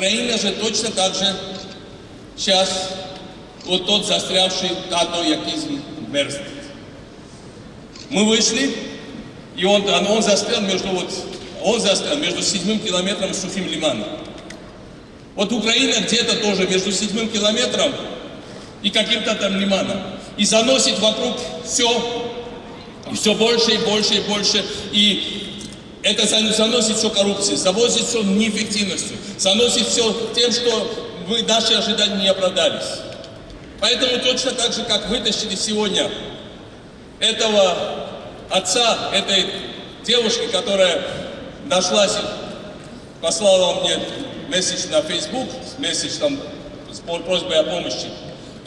Украина же точно так же сейчас вот тот застрявший тато якизм мерзнет. Мы вышли, и он, он, он застрял между вот, он застрял между седьмым километром и сухим лиманом. Вот Украина где-то тоже между седьмым километром и каким-то там лиманом. И заносит вокруг все, и все больше и больше и больше. И это зан- заносит все коррупцией, завозит все неэффективностью, заносит все тем, что вы, наши ожидания не оправдались. Поэтому точно так же, как вытащили сегодня этого отца, этой девушки, которая нашлась, послала мне месседж на Facebook, месседж там с просьбой о помощи.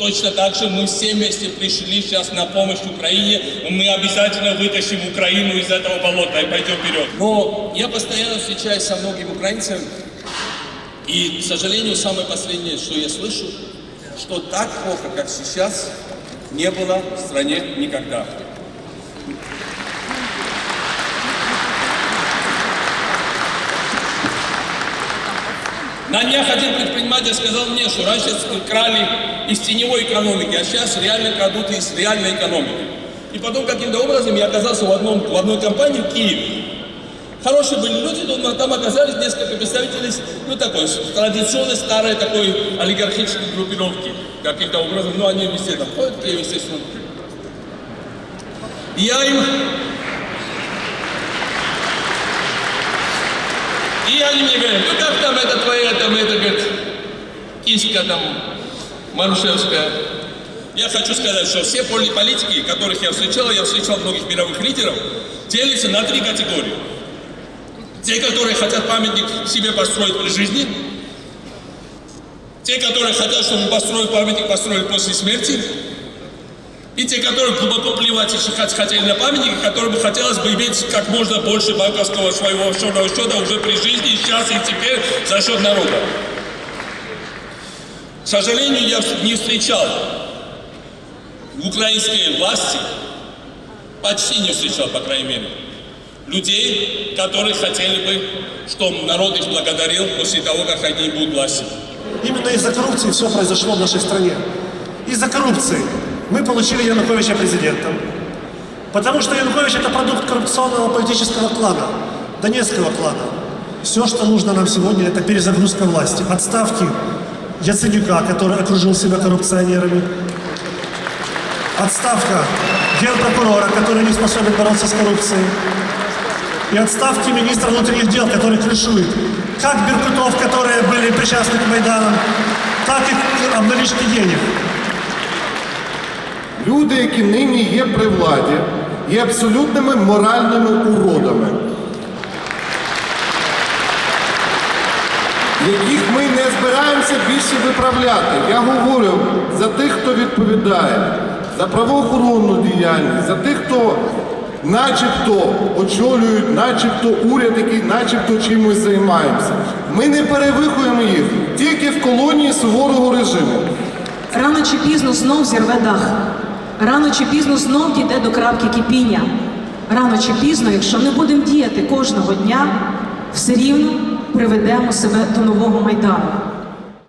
Точно так же мы все вместе пришли сейчас на помощь Украине, мы обязательно вытащим Украину из этого болота и пойдем вперед. Но я постоянно встречаюсь со многими украинцами, и, к сожалению, самое последнее, что я слышу, что так плохо, как сейчас, не было в стране никогда. На днях один предприниматель сказал мне, что раньше крали из теневой экономики, а сейчас реально крадут из реальной экономики. И потом каким-то образом я оказался в, одном, в одной компании в Киеве. Хорошие были люди, но там оказались несколько представителей, ну, такой, традиционной, старой такой олигархической группировки. Каким-то образом, ну, они везде там ходят, естественно. Я им И они мне говорят, ну как там это твоя, там это, говорит, киска там, Марушевская. Я хочу сказать, что все поли- политики, которых я встречал, я встречал многих мировых лидеров, делятся на три категории. Те, которые хотят памятник себе построить при жизни, те, которые хотят, чтобы построить памятник, построили после смерти, и те, которые глубоко плевать и хот- хотели на памятники, которым бы хотелось бы иметь как можно больше банковского своего офшорного счета уже при жизни, сейчас и теперь за счет народа. К сожалению, я не встречал в украинской власти, почти не встречал, по крайней мере, людей, которые хотели бы, чтобы народ их благодарил после того, как они будут власти. Именно из-за коррупции все произошло в нашей стране. Из-за коррупции мы получили Януковича президентом. Потому что Янукович это продукт коррупционного политического клана, Донецкого клана. Все, что нужно нам сегодня, это перезагрузка власти. Отставки Яценюка, который окружил себя коррупционерами. Отставка генпрокурора, который не способен бороться с коррупцией. И отставки министра внутренних дел, который крышует как беркутов, которые были причастны к Майданам, так и обналички денег. Люди, які нині є при владі, є абсолютними моральними уродами, яких ми не збираємося більше виправляти. Я говорю за тих, хто відповідає, за правоохоронну діяльність, за тих, хто начебто очолюють, начебто уряд, який начебто чимось займаємося. Ми не перевихуємо їх тільки в колонії суворого режиму. Рано чи пізно знов зірве дах. Рано чи пізно знов дійде до крапки кипіння. Рано чи пізно, якщо не будемо діяти кожного дня, все рівно приведемо себе до нового майдану.